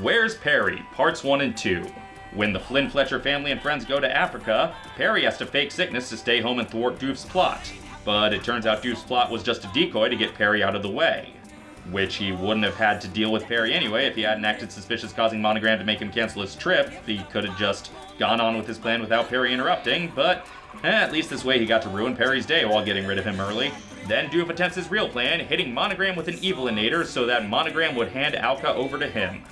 Where's Perry? Parts 1 and 2. When the Flynn Fletcher family and friends go to Africa, Perry has to fake sickness to stay home and thwart Doof's plot. But it turns out Doof's plot was just a decoy to get Perry out of the way. Which he wouldn't have had to deal with Perry anyway if he hadn't acted suspicious causing Monogram to make him cancel his trip. He could have just gone on with his plan without Perry interrupting, but eh, at least this way he got to ruin Perry's day while getting rid of him early. Then Doof attempts his real plan, hitting Monogram with an Evilinator so that Monogram would hand OWCA over to him.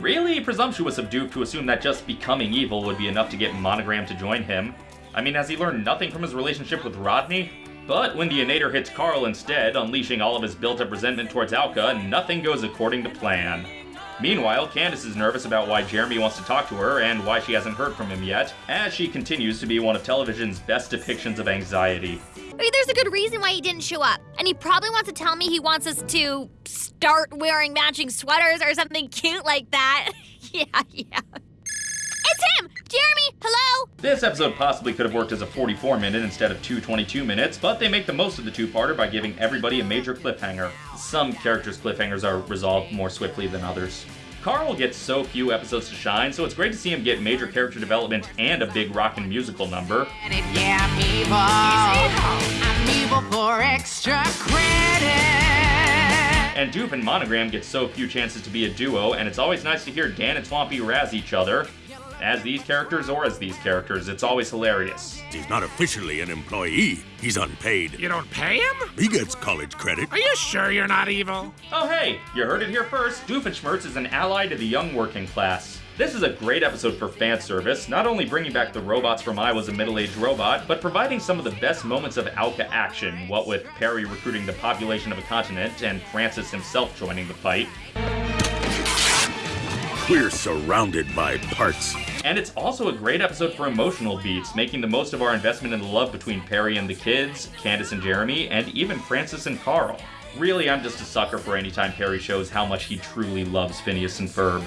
Really presumptuous of Doof to assume that just becoming evil would be enough to get Monogram to join him. I mean, has he learned nothing from his relationship with Rodney? But when the Inator hits Carl instead, unleashing all of his built-up resentment towards OWCA, nothing goes according to plan. Meanwhile, Candace is nervous about why Jeremy wants to talk to her and why she hasn't heard from him yet, as she continues to be one of television's best depictions of anxiety. Maybe there's a good reason why he didn't show up. And he probably wants to tell me he wants us to start wearing matching sweaters or something cute like that. yeah, yeah. It's him! Jeremy, hello? This episode possibly could have worked as a 44 minute instead of two 22 minutes, but they make the most of the two-parter by giving everybody a major cliffhanger. Some characters' cliffhangers are resolved more swiftly than others. Carl gets so few episodes to shine, so it's great to see him get major character development and a big rockin' musical number. Yeah, I'm evil. I'm evil for extra credit. And Doof and Monogram get so few chances to be a duo, and it's always nice to hear Dan and Swampy razz each other. As these characters or as these characters, it's always hilarious. He's not officially an employee. He's unpaid. You don't pay him? He gets college credit. Are you sure you're not evil? Oh hey, you heard it here first. Doofenshmirtz is an ally to the young working class. This is a great episode for fan service, not only bringing back the robots from I Was a Middle-Aged Robot, but providing some of the best moments of OWCA action, what with Perry recruiting the population of a continent and Francis himself joining the fight. We're surrounded by parts. And it's also a great episode for emotional beats, making the most of our investment in the love between Perry and the kids, Candace and Jeremy, and even Francis and Carl. Really, I'm just a sucker for any time Perry shows how much he truly loves Phineas and Ferb.